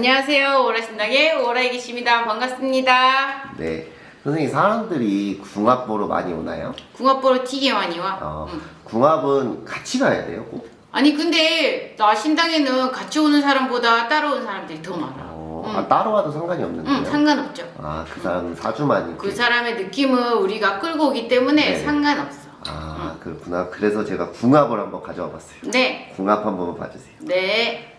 안녕하세요. 오라신당의 오라이기십니다. 반갑습니다. 네. 선생님, 사람들이 궁합 보러 많이 오나요? 궁합 보러 되게 많이 와. 어, 응. 궁합은 같이 가야 돼요, 꼭? 아니 근데 나 신당에는 같이 오는 사람보다 따라오는 사람들이 더 많아. 어, 응. 아, 따로 와도 상관이 없는데요? 응, 상관없죠. 아, 그 사람은 사주만 그. 사람의 느낌을 우리가 끌고 오기 때문에 네. 상관없어. 아, 그렇구나. 그래서 제가 궁합을 한번 가져와 봤어요. 네, 궁합 한 번만 봐주세요. 네.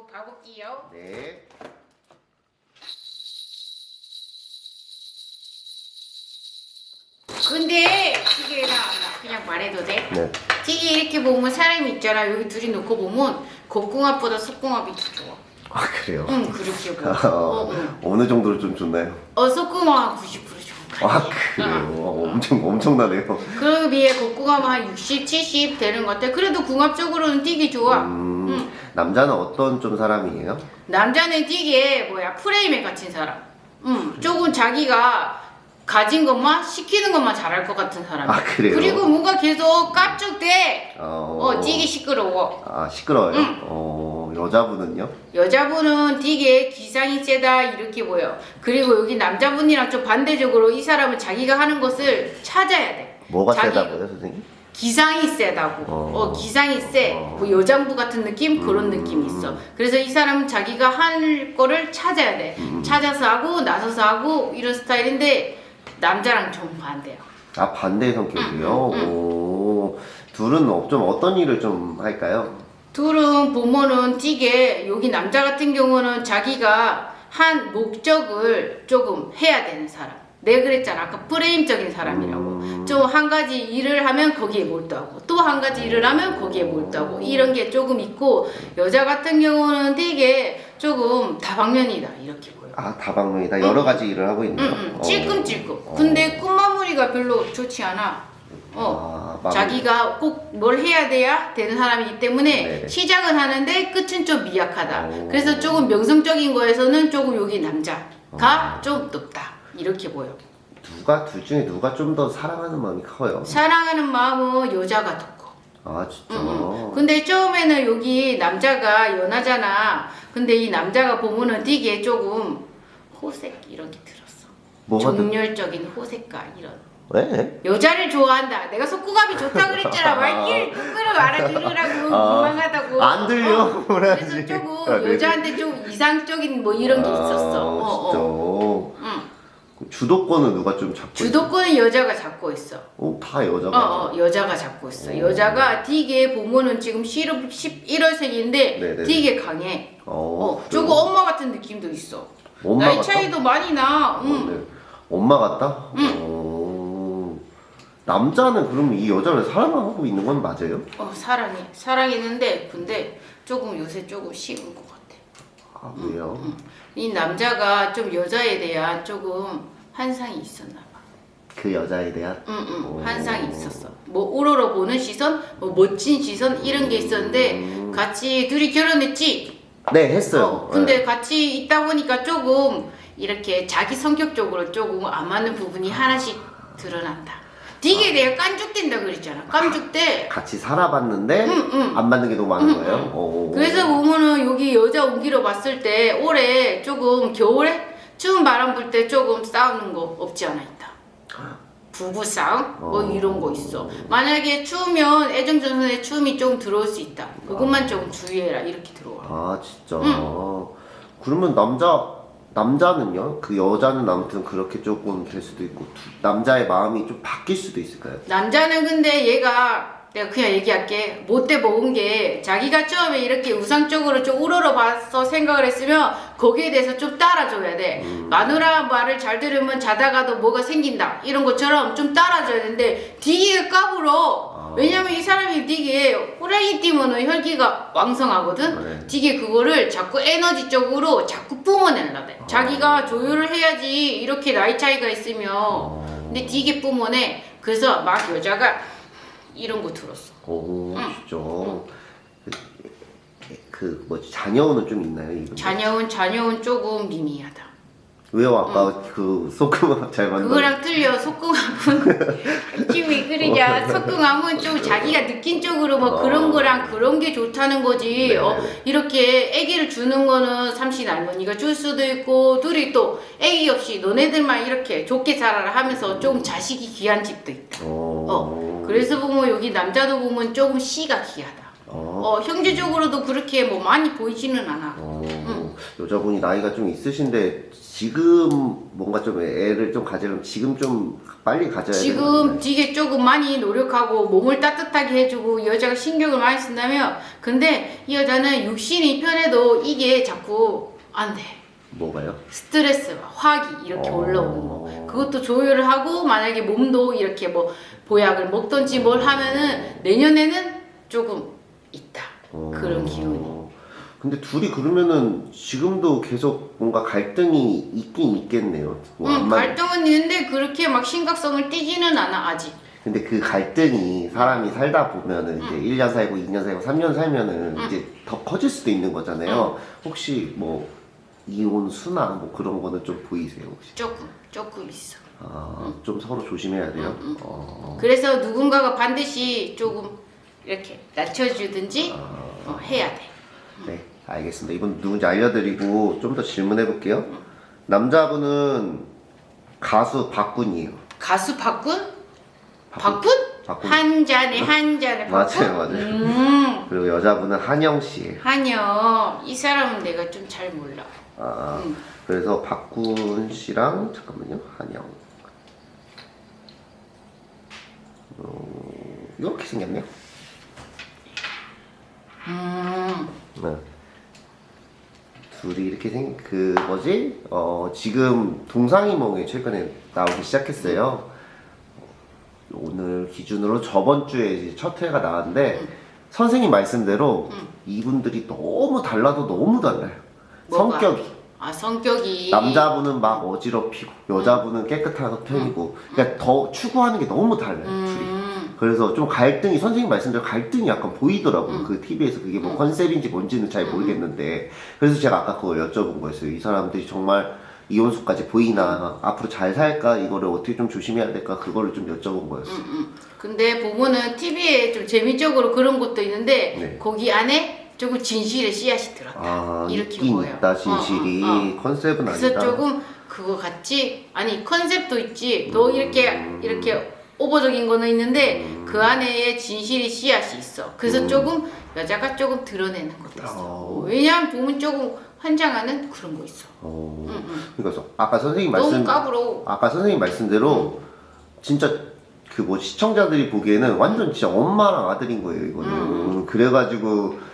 한번 봐볼게요. 네. 근데 이게 나 그냥 말해도 돼? 네. 되게 이렇게 보면 사람이 있잖아. 여기 둘이 놓고 보면 겉궁합보다 속궁합이 더 좋아. 아, 그래요? 응, 그렇게 보여. 어, 어, 응. 어느 정도로 좀 좋나요? 어, 속궁합 90% 좋은 거 아, 같아. 그래요? 어, 엄청, 엄청나네요. 그 비해 겉궁합 한 60, 70 되는 것 같아. 그래도 궁합적으로는 되게 좋아. 음, 응. 남자는 어떤 좀 사람이에요? 남자는 되게 뭐야 프레임에 갇힌 사람. 음, 조금 자기가 가진 것만 시키는 것만 잘할 것 같은 사람. 아, 그래요? 그리고 뭔가 계속 깝죽대. 어, 어, 되게 시끄러워. 아, 시끄러워요? 응. 어, 여자분은요? 여자분은 되게 기상이 세다 이렇게 보여. 그리고 여기 남자분이랑 좀 반대적으로 이 사람은 자기가 하는 것을 찾아야 돼. 뭐가 자기- 세다고요, 선생님? 기상이 세다고. 어. 어, 기상이 세. 어. 뭐 여장부 같은 느낌 그런 음. 느낌이 있어. 그래서 이 사람은 자기가 할 거를 찾아야 돼. 음. 찾아서 하고 나서서 하고 이런 스타일인데 남자랑 좀 반대야. 아, 반대 성격이요? 응, 응. 오, 둘은 어- 좀 어떤 일을 좀 할까요? 둘은 보면은 찌게 여기 남자 같은 경우는 자기가 한 목적을 조금 해야 되는 사람. 내가 그랬잖아 아까 프레임적인 사람이라고. 음. 좀한 가지 일을 하면 거기에 몰두하고 또 한 가지 일을 하면 거기에 몰두하고 이런 게 조금 있고 여자 같은 경우는 되게 조금 다방면이다 이렇게 보여. 아, 다방면이다. 여러 가지 일을 하고 있네요. 응, 응, 어. 찔끔찔끔. 어. 근데 끝마무리가 별로 좋지 않아. 어. 아. 자기가 꼭 뭘 해야 돼야 되는 사람이기 때문에 네네. 시작은 하는데 끝은 좀 미약하다. 오. 그래서 조금 명성적인 거에서는 조금 여기 남자가 어. 좀 높다. 이렇게 보여. 누가, 둘 중에 누가 좀 더 사랑하는 마음이 커요? 사랑하는 마음은 여자가 더 커. 아, 진짜. 응, 응. 근데 처음에는 여기 남자가 연하잖아. 근데 이 남자가 보면은 되게 조금 호색 이런 게 들었어. 뭐가 더- 정열적인 호색과 이런. 왜? 여자를 좋아한다. 내가 속구감이 좋다 그랬잖아. 말귀를 똑바로 알아들으라고 아, 민망하다고. 안 들려. 어. 그래서? 조금 아. 여자한테 좀 이상적인 뭐 이런 게 있었어. 아, 어, 진짜. 어. 주도권은 누가 좀 잡고 주도권은 여자가 잡고 있어. 어, 다 여자가. 어, 어, 여자가 잡고 있어. 오. 여자가 되게 보면은 지금 11, 11월생인데 네네. 되게 강해. 어, 어, 조금 엄마 같은 느낌도 있어. 엄마 나이 같다? 차이도 많이 나. 어, 응. 네. 엄마 같다? 응. 어, 남자는 그러면 이 여자를 사랑하고 있는 건 맞아요? 어, 사랑해. 사랑했는데 근데 조금 요새 조금 식은 것 같아. 아, 왜요? 응. 이 남자가 좀 여자에 대한 조금 환상이 있었나 봐. 그 여자에 대한? 응, 오. 응, 환상이 있었어. 뭐 우러러 보는 시선, 뭐 멋진 시선 이런 게 있었는데 음. 같이 둘이 결혼했지. 네, 했어요. 어, 근데 네. 같이 있다 보니까 조금 이렇게 자기 성격적으로 조금 안 맞는 부분이 하나씩 드러난다. 되게 내가 깐죽된다 그랬잖아. 깐죽대. 같이 살아봤는데 응, 응. 안 맞는 게 너무 많은 응, 거예요? 응. 어. 그래서 보면은 여기 여자 옮기러 봤을 때 올해 조금 겨울에 추운 바람 불 때 조금 싸우는 거 없지 않아 있다. 부부 싸움 뭐 어. 이런 거 있어. 만약에 추우면 애정전선에 추움이 조금 들어올 수 있다. 그것만 조금 주의해라 이렇게 들어와. 아, 진짜. 응. 그러면 남자, 남자는요? 그 여자는 아무튼 그렇게 조금 될 수도 있고, 두- 남자의 마음이 좀 바뀔 수도 있을까요? 남자는 근데 얘가 내가 그냥 얘기할게. 못돼 먹은 게 자기가 처음에 이렇게 우상적으로 좀 우러러봐서 생각을 했으면 거기에 대해서 좀 따라줘야 돼. 마누라 말을 잘 들으면 자다가도 뭐가 생긴다. 이런 것처럼 좀 따라줘야 되는데 되게 까불어 아. 왜냐면 이 사람이 되게 호랑이 띠면은 혈기가 왕성하거든? 네. 되게 그거를 자꾸 에너지적으로 자꾸 뿜어내려 돼. 자기가 조율을 해야지 이렇게 나이 차이가 있으면. 어. 근데 되게 뿜어내. 그래서 막 여자가 이런 거 들었어. 오 응. 진짜? 그, 그 뭐지? 자녀는 좀 있나요 이분? 자녀운 자녀운 조금 미미하다. 왜요? 아까 그 소금을 잘 만든 그거랑 틀려 속궁합은 지금 그러냐 속궁합은 좀 자기가 느낀 쪽으로 뭐 그런 거랑 그런 게 좋다는 거지. 네. 어, 이렇게 아기를 주는 거는 삼신 할머니가 줄 수도 있고 둘이 또 아기 없이 너네들만 이렇게 좋게 살아라 하면서 좀 자식이 귀한 집도 있다. 어. 어, 그래서 보면 여기 남자도 보면 조금 씨가 귀하다 어. 어, 형제적으로도 그렇게 뭐 많이 보이지는 않아 어, 여자분이 나이가 좀 있으신데 지금 뭔가 좀 애를 좀 가지려면 지금 좀 빨리 가져야 지금 되는데. 되게 조금 많이 노력하고 몸을 따뜻하게 해주고 여자가 신경을 많이 쓴다면 근데 이 여자는 육신이 편해도 이게 자꾸 안 돼. 뭐가요? 스트레스가 화기 이렇게 어. 올라오는 거 그것도 조율을 하고 만약에 몸도 이렇게 뭐 보약을 먹던지 뭘 하면은 내년에는 조금 있다 어. 그런 기운이 근데 둘이 그러면은 지금도 계속 뭔가 갈등이 있긴 있겠네요. 뭐 응, 안 맞- 갈등은 있는데 그렇게 막 심각성을 띠지는 않아 아직 근데 그 갈등이 사람이 살다 보면은 이제 1년 살고 2년 살고 3년 살면은 이제 더 커질 수도 있는 거잖아요. 혹시 뭐 이혼 수나 뭐 그런 거는 좀 보이세요 혹시? 조금 조금 있어 아, 좀 서로 조심해야 돼요. 어. 그래서 누군가가 반드시 조금 이렇게 낮춰주든지 어, 해야 돼. 네, 알겠습니다. 이분 누군지 알려드리고 좀 더 질문해 볼게요. 남자분은 가수 박군이에요. 가수 박군? 박군? 박군? 한 잔에 한 잔에 박군? 맞아요, 맞아요. 음, 그리고 여자분은 한영 씨예요. 한여 이 사람은 내가 좀 잘 몰라. 아, 음. 그래서 박군 씨랑 잠깐만요, 한영. 어, 이렇게 생겼네요. 음, 네. 둘이 이렇게 생, 그, 뭐지? 어, 지금 동상이몽에 최근에 나오기 시작했어요. 오늘 기준으로 저번 주에 첫 회가 나왔는데, 선생님 말씀대로 이분들이 너무 달라도 너무 달라요. 뭐가? 성격이. 아 성격이 남자분은 막 어지럽히고, 여자분은 깨끗한 편이고, 그러니까 더 추구하는 게 너무 달라요, 둘이. 음, 그래서 좀 갈등이 선생님 말씀대로 갈등이 약간 보이더라고요. 그 TV에서 그게 뭐 컨셉인지 뭔지는 잘 모르겠는데 그래서 제가 아까 그걸 여쭤본 거였어요. 이 사람들이 정말 이혼수까지 보이나 앞으로 잘 살까 이거를 어떻게 좀 조심해야 될까 그거를 좀 여쭤본 거였어요. 음. 근데 보면은 TV에 좀 재미적으로 그런 것도 있는데 네. 거기 안에 조금 진실의 씨앗이 들었다. 아 이렇게 있긴 보여. 있다 진실이 어, 어, 어. 컨셉은 그래서 아니다. 조금 그거 같지 아니 컨셉도 있지 더 이렇게 음. 이렇게 오버적인 거는 있는데 그 안에 진실이 씨앗이 있어 그래서 음. 조금 여자가 조금 드러내는 것도 있어 어. 왜냐하면 보면 조금 환장하는 그런 거 있어 어, 응, 응. 그러니까 아까 선생님 말씀 까불어 아까 선생님 말씀대로 진짜 그 뭐 시청자들이 보기에는 완전 진짜 엄마랑 아들인 거예요 이거는 그래가지고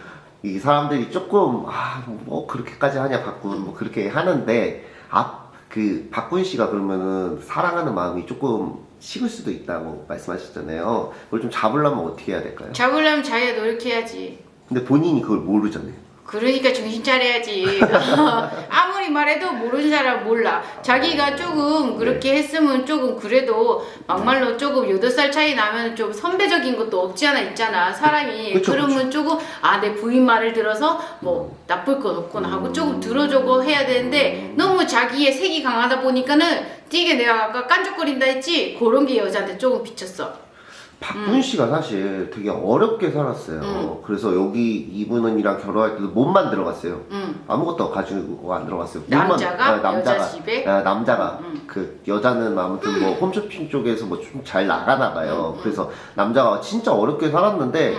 이 사람들이 조금 아 뭐 그렇게까지 하냐 박군 뭐 그렇게 하는데 앞그 박군 씨가 그러면은 사랑하는 마음이 조금 식을 수도 있다고 말씀하셨잖아요. 그걸 좀 잡으려면 어떻게 해야 될까요? 잡으려면 자기가 노력해야지. 근데 본인이 그걸 모르잖아요 그러니까 정신 차려야지. 아무리 말해도 모르는 사람 몰라. 자기가 조금 그렇게 했으면 조금 그래도 막말로 조금 여덟 살 차이 나면 좀 선배적인 것도 없지 않아 있잖아. 사람이 그쵸, 그러면 조금 아 내 부인 말을 들어서 뭐 나쁠 건 없구나 하고 조금 들어주고 해야 되는데 너무 자기의 색이 강하다 보니까는 되게 내가 아까 깐죽거린다 했지 그런 게 여자한테 조금 비쳤어. 박군 씨가 사실 되게 어렵게 살았어요 그래서 여기 이분은이랑 결혼할 때도 몸만 들어갔어요 응. 아무것도 가지고 안 들어갔어요. 몸만- 남자가? 아, 남자가 여자 집에? 아, 남자가 음. 그 여자는 아무튼 뭐 홈쇼핑 쪽에서 뭐 좀 잘 나가나 봐요. 음, 그래서 남자가 진짜 어렵게 살았는데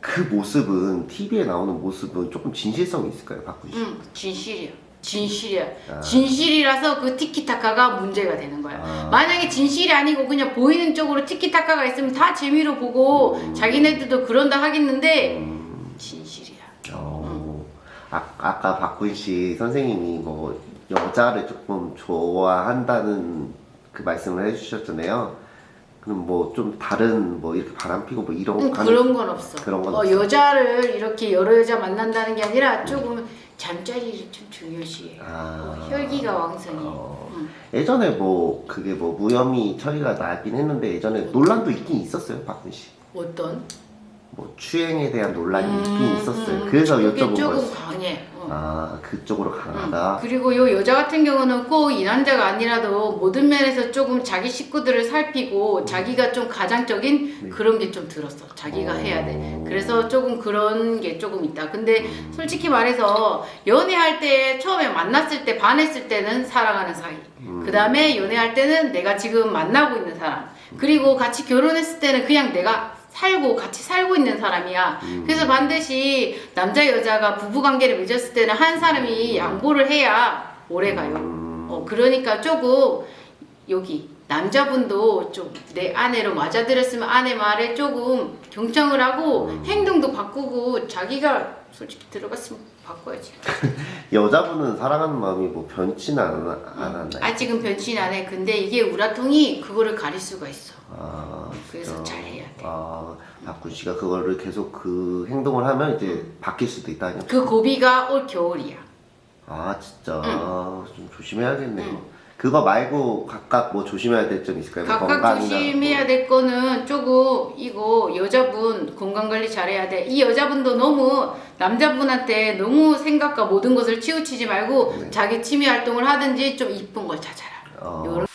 그 모습은 TV에 나오는 모습은 조금 진실성이 있을까요, 박군 씨? 응. 진실이야. 진실이야. 아. 진실이라서 그 티키타카가 문제가 되는 거야. 아. 만약에 진실이 아니고 그냥 보이는 쪽으로 티키타카가 있으면 다 재미로 보고 음. 자기네들도 그런다 하겠는데 음, 진실이야. 어, 아, 아까 박군 씨 선생님이 뭐 여자를 조금 좋아한다는 그 말씀을 해주셨잖아요. 그럼 뭐 좀 다른 뭐 이렇게 바람 피고 뭐 이런 응, 그런 건 없어. 그런 건 어, 없어. 여자를 이렇게 여러 여자 만난다는 게 아니라 조금 잠자리를 좀 중요시해. 아. 어, 혈기가 왕성해. 어. 응. 예전에 뭐 그게 뭐 무혐의 처리가 나긴 했는데 예전에 논란도 있긴 있었어요, 씨. 어떤? 뭐 추행에 대한 논란이 있긴 음, 있었어요. 음, 그래서 그게 여쭤본 거였어요. 강해. 어. 아 그쪽으로 응. 강하다. 그리고 요 여자 같은 경우는 꼭 이 남자가 아니라도 모든 면에서 조금 자기 식구들을 살피고 자기가 좀 가장적인 네. 그런 게 좀 들었어. 자기가 어. 해야 돼. 그래서 조금 그런 게 조금 있다. 근데 음. 솔직히 말해서 연애할 때 처음에 만났을 때 반했을 때는 사랑하는 사이. 음. 그 다음에 연애할 때는 내가 지금 만나고 있는 사람. 그리고 같이 결혼했을 때는 그냥 내가 살고 같이 살고 있는 사람이야. 음. 그래서 반드시 남자 여자가 부부 관계를 맺었을 때는 한 사람이 양보를 해야 오래 가요. 음. 어 그러니까 조금 여기 남자분도 좀 내 아내로 맞아들였으면 아내 말에 조금 경청을 하고 음. 행동도 바꾸고 자기가 솔직히 들어갔으면 바꿔야지. 여자분은 사랑하는 마음이 뭐 변치는 안, 안 하나요? 아직은 변신 안 해. 근데 이게 우라통이 그거를 가릴 수가 있어. 아, 그래서 돼. 아, 박군 씨가 그거를 계속 그 행동을 하면 이제 바뀔 수도 있다니. 그 고비가 올 겨울이야. 아, 진짜 응. 좀 조심해야겠네요. 응. 그거 말고 각각 뭐 조심해야 될 점 있을까요? 뭐 각각 건강이나 조심해야 뭐. 될 거는 조금 이거 여자분 건강 관리 잘해야 돼. 이 여자분도 너무 남자분한테 너무 생각과 모든 것을 치우치지 말고 네. 자기 취미 활동을 하든지 좀 이쁜 걸 찾아라. 어, 요런